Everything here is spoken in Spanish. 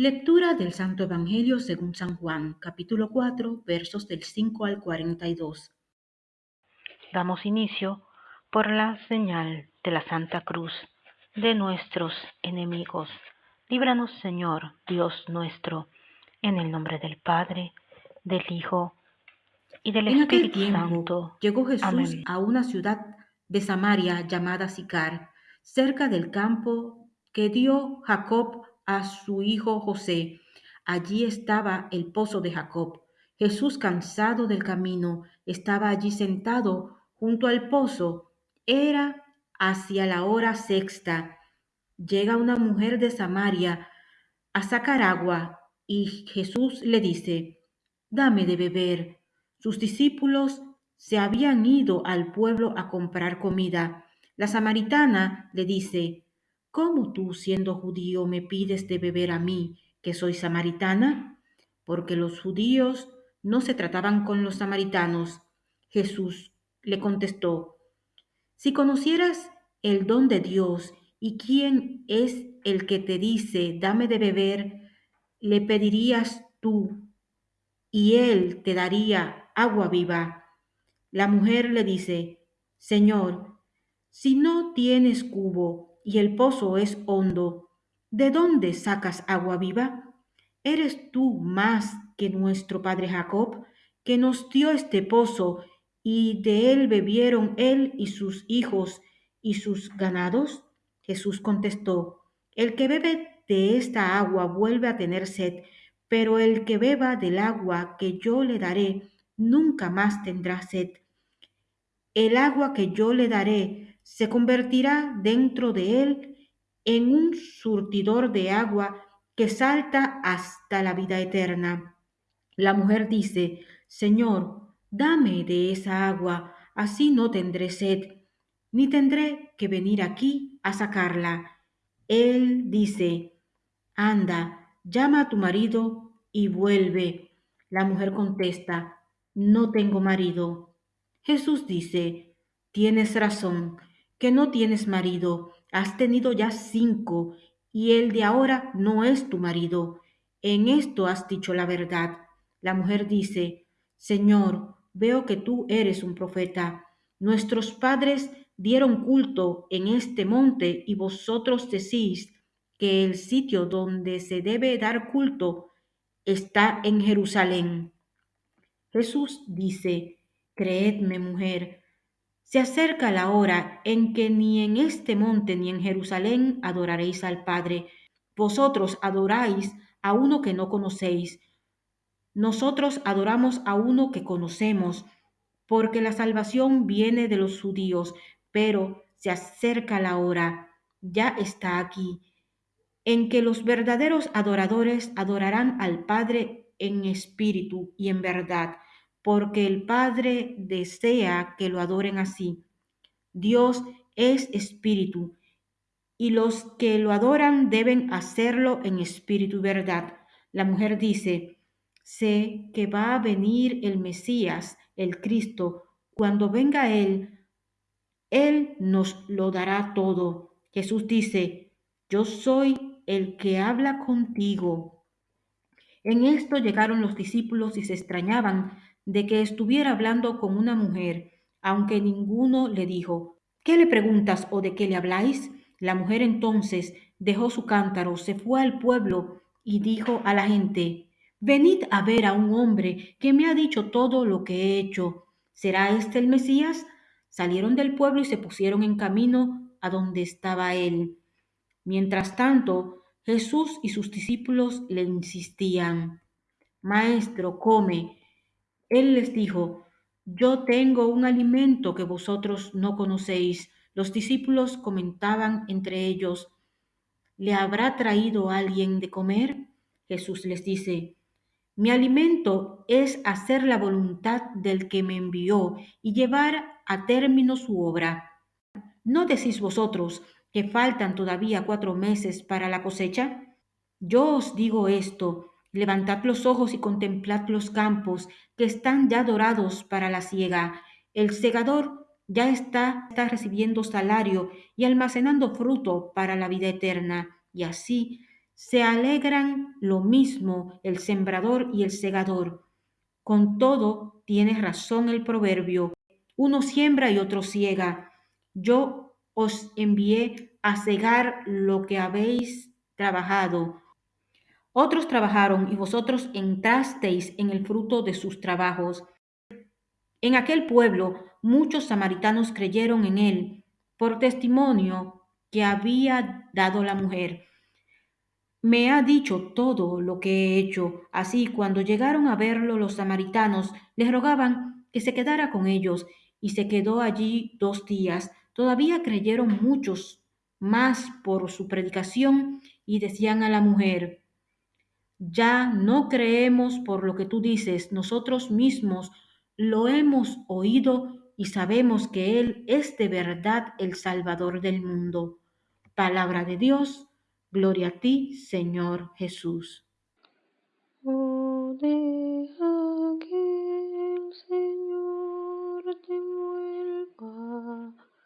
Lectura del Santo Evangelio según San Juan, capítulo 4, versos del 5 al 42. Damos inicio por la señal de la Santa Cruz de nuestros enemigos. Líbranos, Señor, Dios nuestro, en el nombre del Padre, del Hijo y del En aquel Espíritu tiempo Santo. llegó Jesús Amén. a una ciudad de Samaria llamada Sicar, cerca del campo que dio Jacob a su hijo José. Allí estaba el pozo de Jacob. Jesús, cansado del camino, estaba allí sentado junto al pozo. Era hacia la hora sexta. Llega una mujer de Samaria a sacar agua y Jesús le dice, dame de beber. Sus discípulos se habían ido al pueblo a comprar comida. La samaritana le dice, ¿Cómo tú, siendo judío, me pides de beber a mí, que soy samaritana? Porque los judíos no se trataban con los samaritanos. Jesús le contestó, si conocieras el don de Dios y quién es el que te dice, dame de beber, le pedirías tú y él te daría agua viva. La mujer le dice, Señor, si no tienes cubo y el pozo es hondo, ¿de dónde sacas agua viva? ¿Eres tú más que nuestro padre Jacob, que nos dio este pozo y de él bebieron él y sus hijos y sus ganados? Jesús contestó, El que bebe de esta agua vuelve a tener sed, pero el que beba del agua que yo le daré nunca más tendrá sed. El agua que yo le daré se convertirá dentro de él en un surtidor de agua que salta hasta la vida eterna. La mujer dice, Señor, dame de esa agua, así no tendré sed, ni tendré que venir aquí a sacarla. Él dice, Anda, llama a tu marido y vuelve. La mujer contesta, No tengo marido. Jesús dice, Tienes razón, que no tienes marido, has tenido ya cinco, y el de ahora no es tu marido. En esto has dicho la verdad. La mujer dice, Señor, veo que tú eres un profeta. Nuestros padres dieron culto en este monte y vosotros decís que el sitio donde se debe dar culto está en Jerusalén. Jesús dice, Creedme, mujer, se acerca la hora en que ni en este monte ni en Jerusalén adoraréis al Padre. Vosotros adoráis a uno que no conocéis. Nosotros adoramos a uno que conocemos, porque la salvación viene de los judíos, pero se acerca la hora, ya está aquí, en que los verdaderos adoradores adorarán al Padre en espíritu y en verdad, porque el Padre desea que lo adoren así. Dios es espíritu, y los que lo adoran deben hacerlo en espíritu y verdad. La mujer dice, sé que va a venir el Mesías, el Cristo. Cuando venga Él, Él nos lo dará todo. Jesús dice, yo soy el que habla contigo. En esto llegaron los discípulos y se extrañaban de que estuviera hablando con una mujer, aunque ninguno le dijo, ¿qué le preguntas o de qué le habláis? La mujer entonces dejó su cántaro, se fue al pueblo y dijo a la gente, Venid a ver a un hombre que me ha dicho todo lo que he hecho. ¿Será este el Mesías? Salieron del pueblo y se pusieron en camino a donde estaba él. Mientras tanto, Jesús y sus discípulos le insistían, Maestro, come. Él les dijo, Yo tengo un alimento que vosotros no conocéis. Los discípulos comentaban entre ellos, ¿le habrá traído alguien de comer? Jesús les dice, mi alimento es hacer la voluntad del que me envió y llevar a término su obra. ¿No decís vosotros que faltan todavía cuatro meses para la cosecha? Yo os digo esto, levantad los ojos y contemplad los campos que están ya dorados para la siega. El segador ya está, está recibiendo salario y almacenando fruto para la vida eterna, y así Se alegran lo mismo el sembrador y el segador. Con todo, tiene razón el proverbio, uno siembra y otro ciega. Yo os envié a cegar lo que habéis trabajado. Otros trabajaron y vosotros entrasteis en el fruto de sus trabajos. En aquel pueblo muchos samaritanos creyeron en él por testimonio que había dado la mujer. Me ha dicho todo lo que he hecho. Así, cuando llegaron a verlo los samaritanos, le rogaban que se quedara con ellos, y se quedó allí dos días. Todavía creyeron muchos más por su predicación, y decían a la mujer, ya no creemos por lo que tú dices, nosotros mismos lo hemos oído y sabemos que Él es de verdad el Salvador del mundo. Palabra de Dios, gloria a ti, Señor Jesús. Oh,